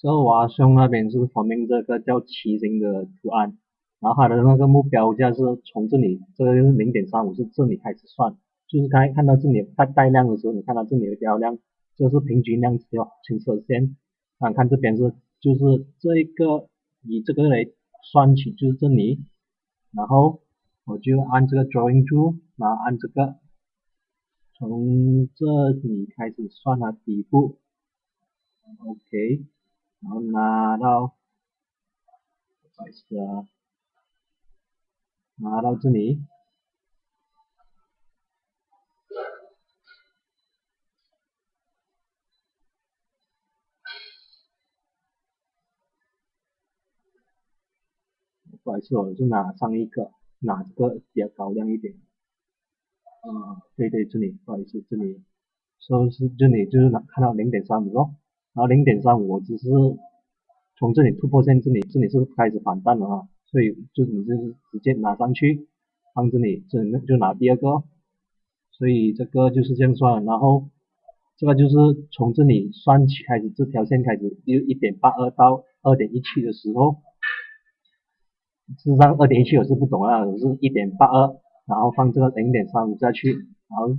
这个瓦兄那边是旁边这个叫骑行的图案，然后它的那个目标价是从这里，这个是零点三五，是这里开始算，就是刚才看到这里带带量的时候，你看到这里有标量，这是平均量，条青色线，啊，看这边是就是这一个以这个来算起，就是这里，然后我就按这个 drawing tool，然后按这个从这里开始算它底部，OK。然后拿到，不好意思啊，拿到这里，不好意思，我就拿上一个，拿这个比较高亮一点，啊，对对，这里，不好意思，这里，说是这里就是拿看到零点三五咯。然后零点三五，我只是从这里突破线，这里这里是开始反弹了啊，所以就你就是直接拿上去，放这里，这里就拿第二个，所以这个就是这样算，然后这个就是从这里算起开始，这条线开始就一点八二到二点一七的时候，事实上二点一七我是不懂啊，我是一点八二，然后放这个零点三五下去，然后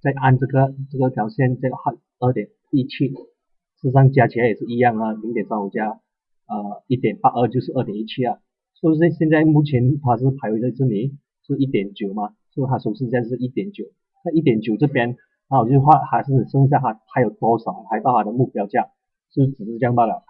再按这个这个条线再按二点一七。事实上加起来也是一样啊，零点三五加呃一点八二就是二点一七啊，所以说现在目前它是排位在这里是一点九嘛，所以它收市价是一点九，那一点九这边那我就画还是剩下还还有多少还到它的目标价，就只是这样罢了。